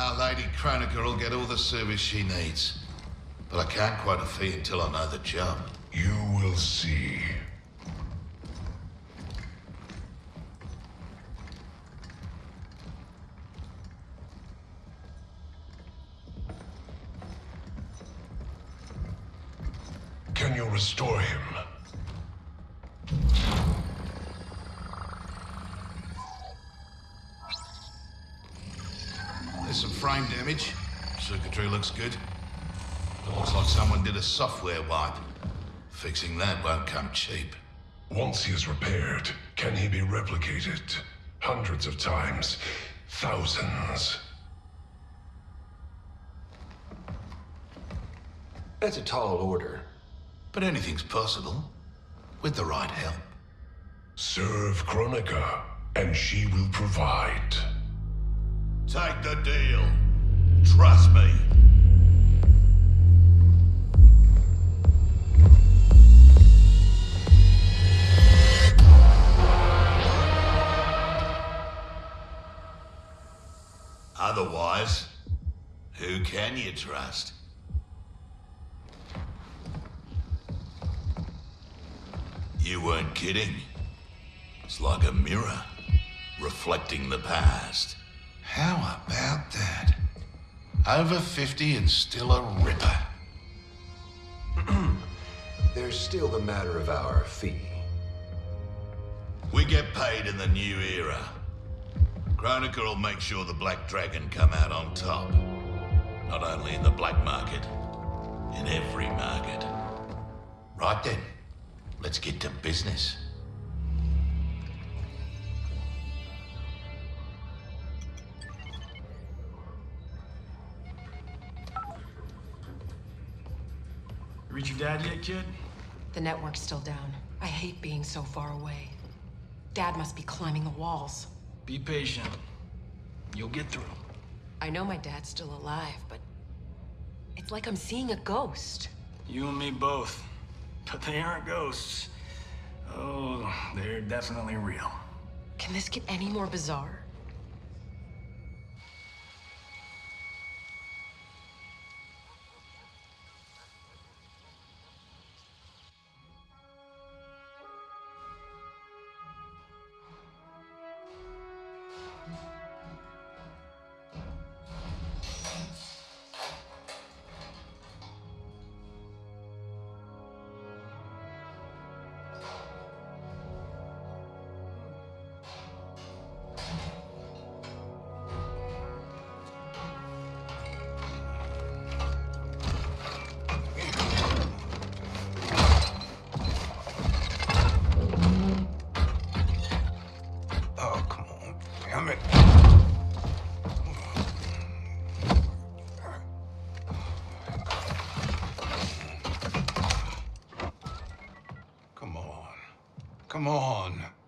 Our Lady Kronika will get all the service she needs. But I can't quote a fee until I know the job. You will see. Good. Looks like someone did a software wipe. Fixing that won't come cheap. Once he is repaired, can he be replicated? Hundreds of times. Thousands. That's a tall order. But anything's possible. With the right help. Serve Kronika, and she will provide. Take the deal. Trust me. Otherwise, who can you trust? You weren't kidding. It's like a mirror, reflecting the past. How about that? Over 50 and still a ripper. There's still the matter of our fee. We get paid in the new era. Kronika will make sure the Black Dragon come out on top. Not only in the black market, in every market. Right then, let's get to business. Reach your dad yet, kid? The network's still down. I hate being so far away. Dad must be climbing the walls. Be patient. You'll get through. I know my dad's still alive, but... It's like I'm seeing a ghost. You and me both. But they aren't ghosts. Oh, they're definitely real. Can this get any more bizarre? Come on.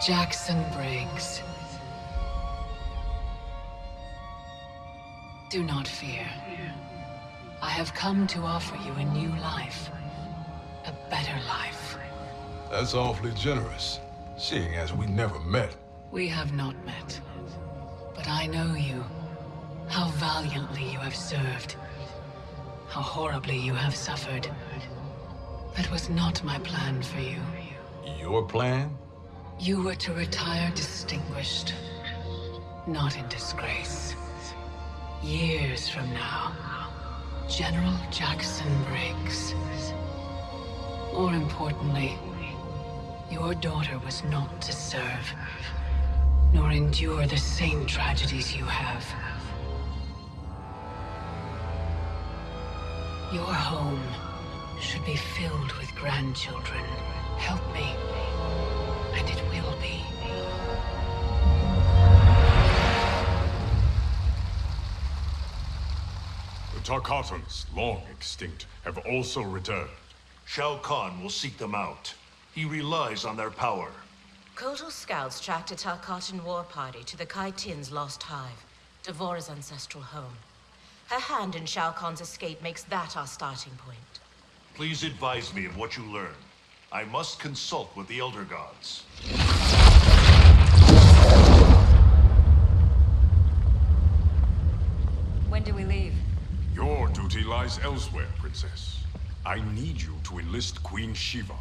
Jackson Briggs. Do not fear. I have come to offer you a new life. A better life. That's awfully generous, seeing as we never met. We have not met. But I know you. How valiantly you have served. How horribly you have suffered. That was not my plan for you. Your plan? You were to retire distinguished. not in disgrace. Years from now, General Jackson Briggs. More importantly, your daughter was not to serve, nor endure the same tragedies you have. Your home should be filled with grandchildren. Help me, Tarkatans, long extinct, have also returned. Shao Kahn will seek them out. He relies on their power. Kotal scouts tracked a Tarkatan war party to the Kytinn's lost hive, D'Vorah's ancestral home. Her hand in Shao Kahn's escape makes that our starting point. Please advise me of what you learn. I must consult with the Elder Gods. When do we leave? Your duty lies elsewhere, Princess. I need you to enlist Queen Sheeva.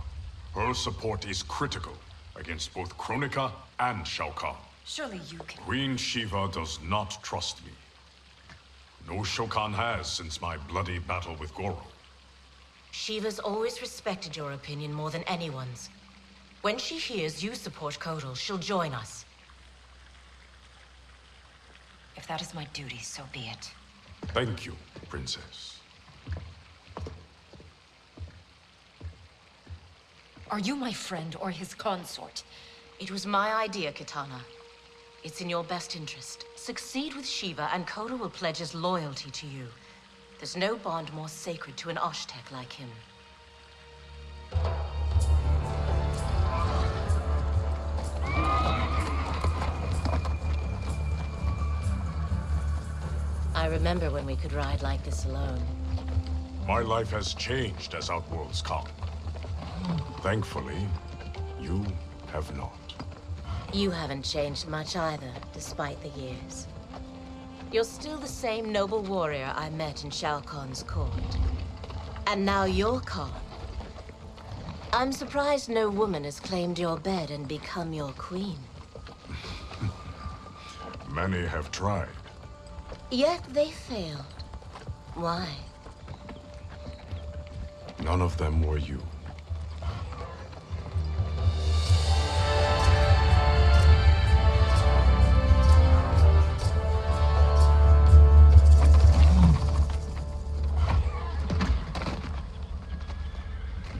Her support is critical against both Kronika and Shao Kahn. Surely you can... Queen Sheeva does not trust me. No Shokan has since my bloody battle with Goro. Sheeva's always respected your opinion more than anyone's. When she hears you support Kotal, she'll join us. If that is my duty, so be it. Thank you, Princess. Are you my friend or his consort? It was my idea, Kitana. It's in your best interest. Succeed with Sheeva, and Kotal will pledge his loyalty to you. There's no bond more sacred to an Osh-Tekk like him. Remember when we could ride like this alone. My life has changed as Outworlds come. Thankfully, you have not. You haven't changed much either, despite the years. You're still the same noble warrior I met in Shao Kahn's court. And now you're Khan. I'm surprised no woman has claimed your bed and become your queen. Many have tried. Yet they failed. Why? None of them were you.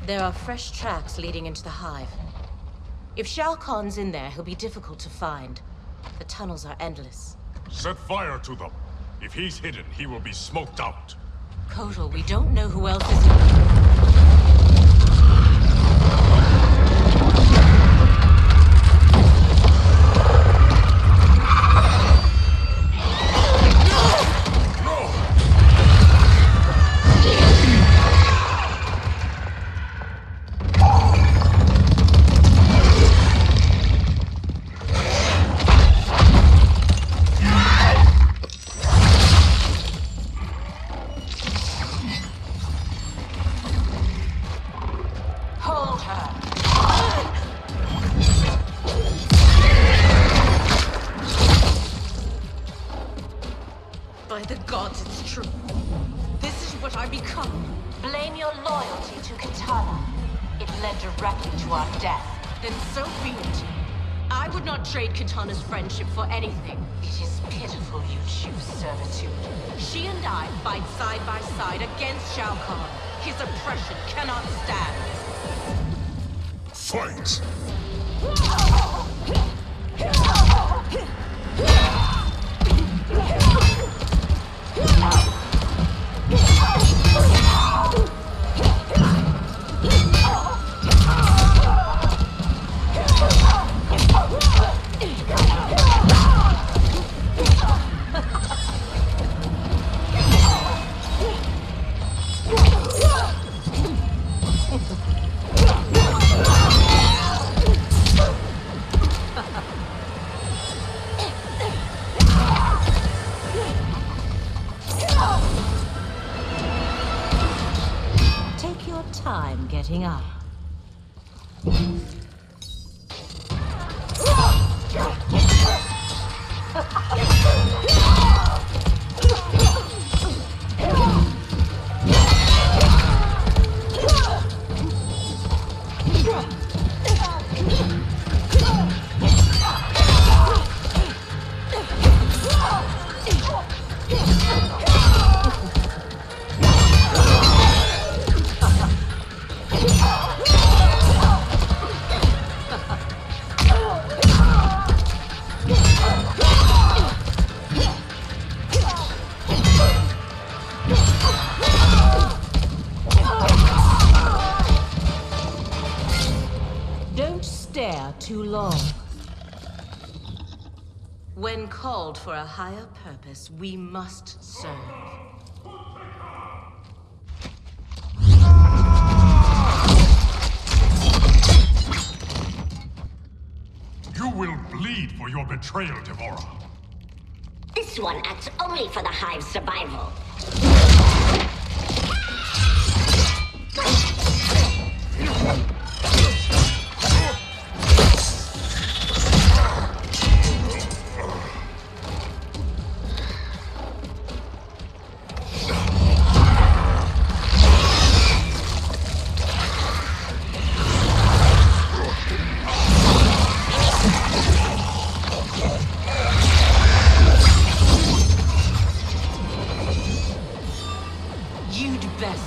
There are fresh tracks leading into the hive. If Shao Kahn's in there, he'll be difficult to find. The tunnels are endless. Set fire to them. If he's hidden, he will be smoked out. Kotal, we don't know who else is His oppression cannot stand. Fight! Take for a higher purpose, we must serve. You will bleed for your betrayal, D'Vorah. This one acts only for the Hive's survival.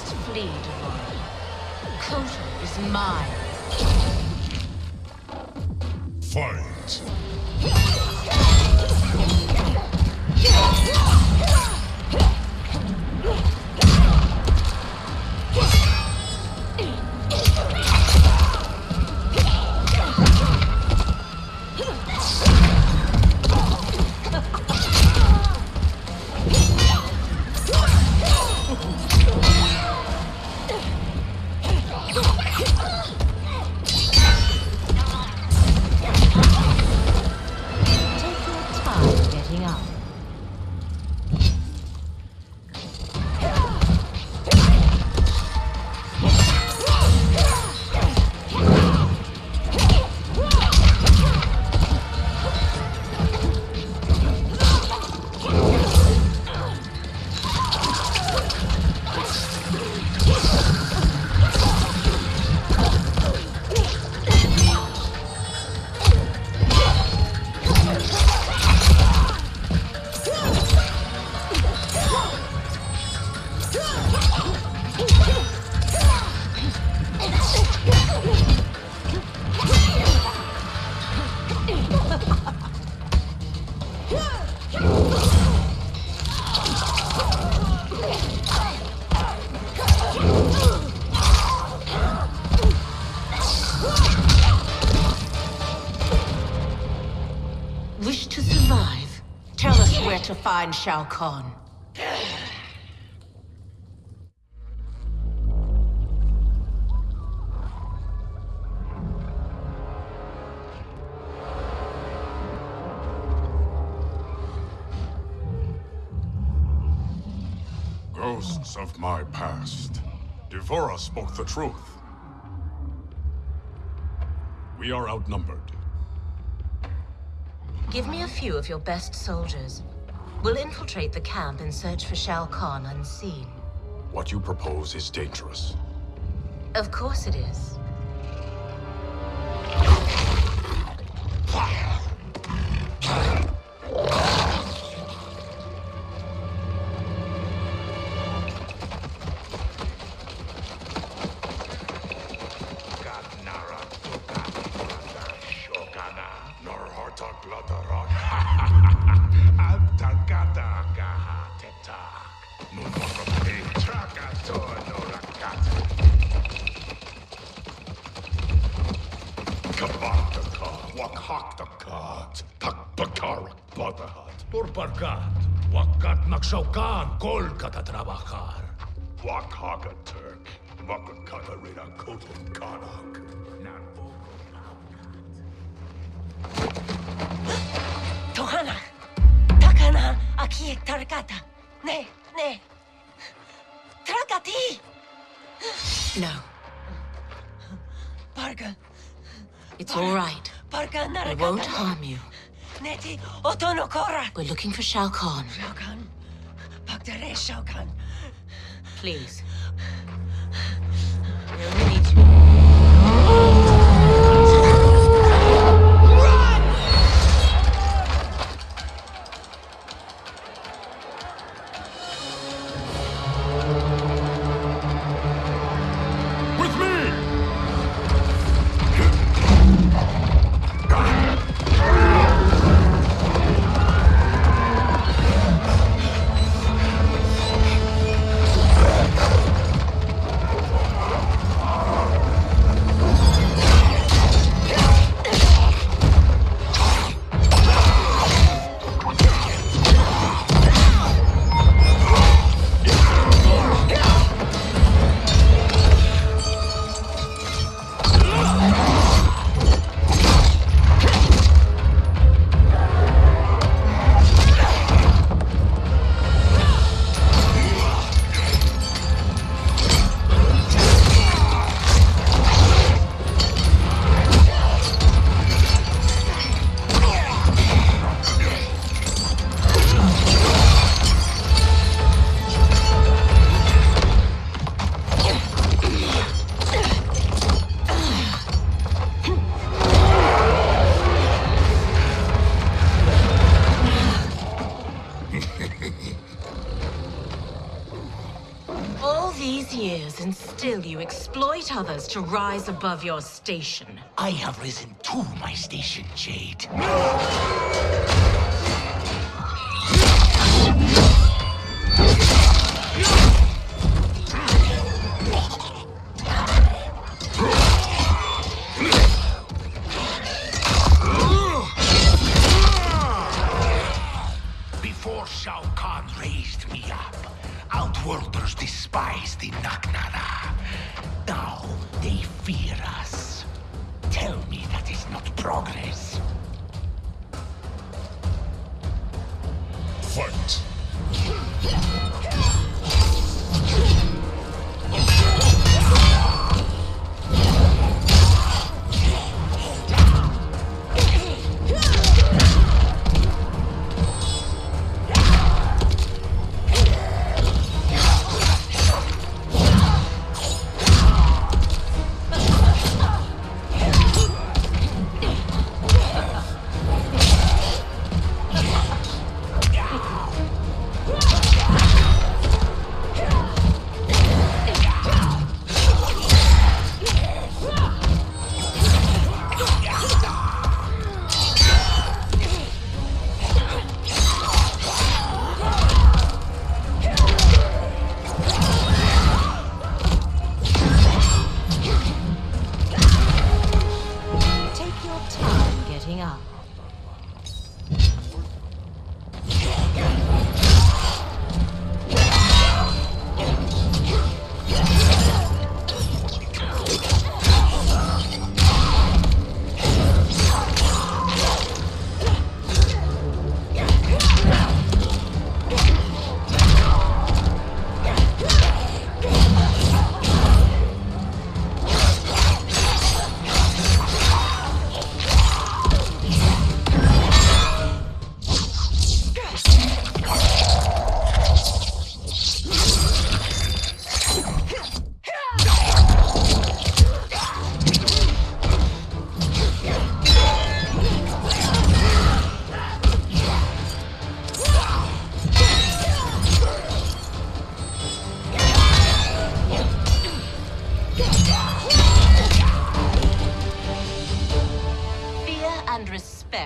You'd best flee, D'Vorah. Kotal is mine. Fight. Where to find Shao Kahn. Ghosts of my past. D'Vorah spoke the truth. We are outnumbered. Give me a few of your best soldiers. We'll infiltrate the camp and search for Shao Kahn unseen. What you propose is dangerous. Of course it is. Wakat nagsaukan, kol katatrabajar. Wakhaka Turk, Wakakatarina Kotan Kanak. Tohana, takana aki tarakata. Ne, ne. Trakati. No, Baraka, it's all right. parga I won't harm you. Neti otono kora. We're looking for Shao Kahn. Shao Kahn. Shao Kahn. Please. Years, and still you exploit others to rise above your station. I have risen to my station, Jade.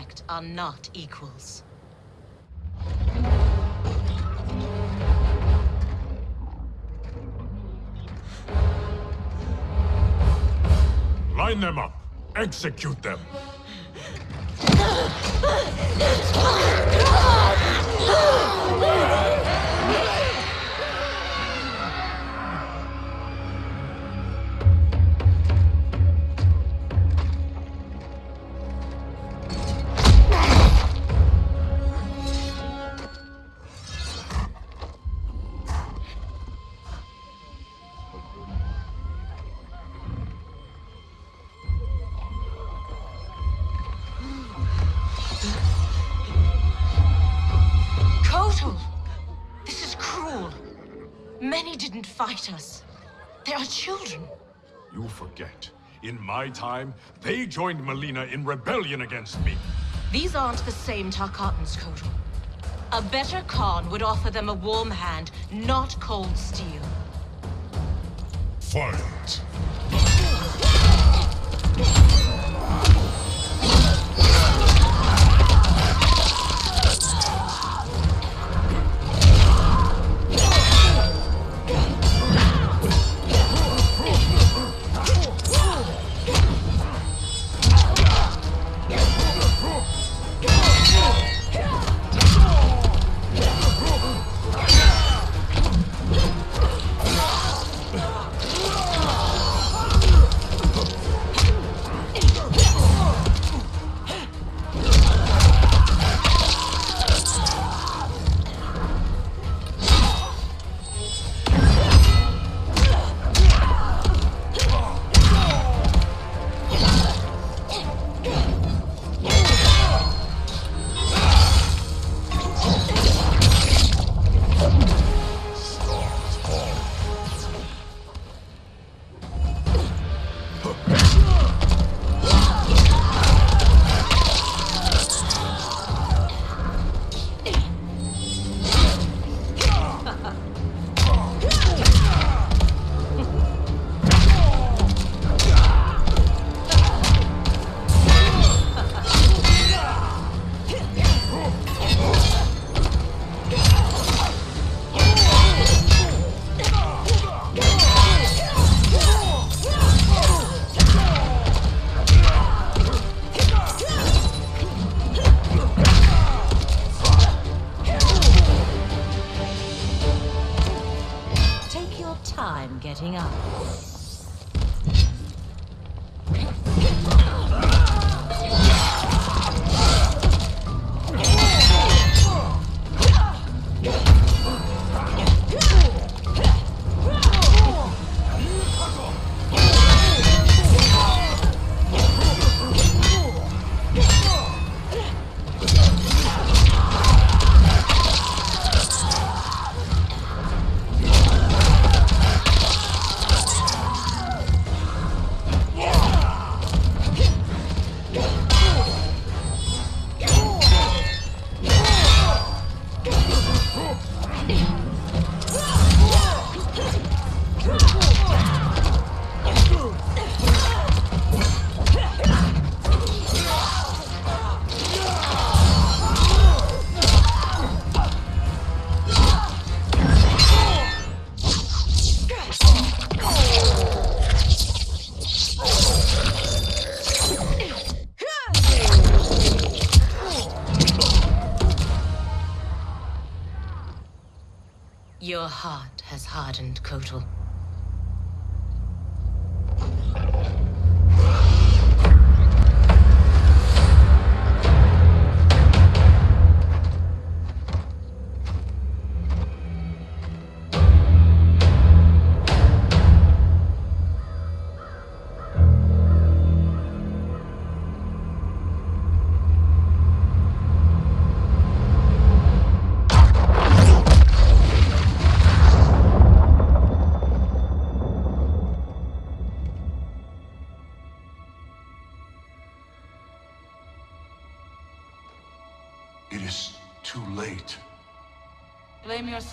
Respect are not equals. Line them up. Execute them. Didn't fight us. They are children. You forget. In my time, they joined Mileena in rebellion against me. These aren't the same Tarkatans, Kotal. A better Khan would offer them a warm hand, not cold steel. Fight. Your heart has hardened, Kotal.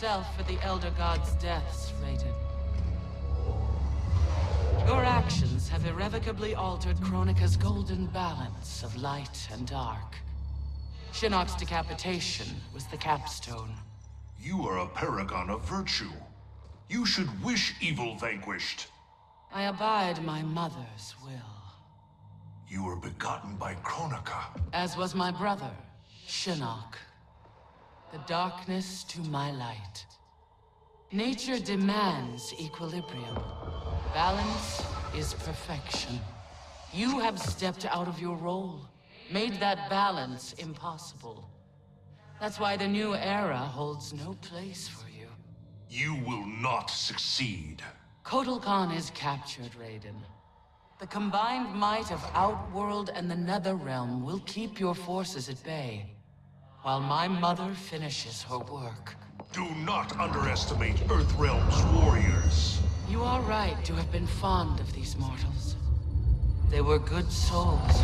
Yourself for the Elder God's deaths, Raiden. Your actions have irrevocably altered Kronika's golden balance of light and dark. Shinnok's decapitation was the capstone. You are a paragon of virtue. You should wish evil vanquished. I abide my mother's will. You were begotten by Kronika. As was my brother, Shinnok. The darkness to my light. Nature demands equilibrium. Balance is perfection. You have stepped out of your role, made that balance impossible. That's why the new era holds no place for you. You will not succeed. Kotal Khan is captured, Raiden. The combined might of Outworld and the Netherrealm will keep your forces at bay, while my mother finishes her work. Do not underestimate Earthrealm's warriors. You are right to have been fond of these mortals. They were good souls.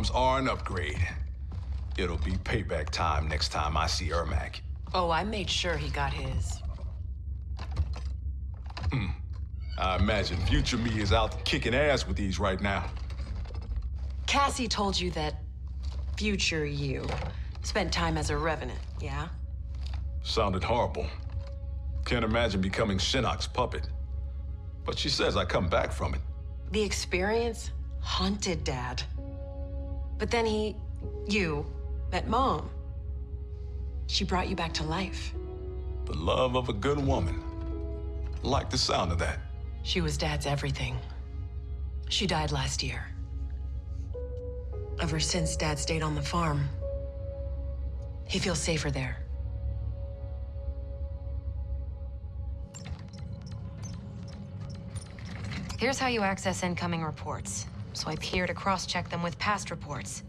Arms are an upgrade. It'll be payback time next time I see Ermac. Oh, I made sure he got his. Hmm. I imagine future me is out kicking ass with these right now. Cassie told you that future you spent time as a revenant, yeah? Sounded horrible. Can't imagine becoming Shinnok's puppet. But she says I come back from it. The experience haunted Dad. But then he, you, met Mom. She brought you back to life. The love of a good woman. Like the sound of that. She was Dad's everything. She died last year. Ever since Dad stayed on the farm, he feels safer there. Here's how you access incoming reports. Swipe here to cross-check them with past reports.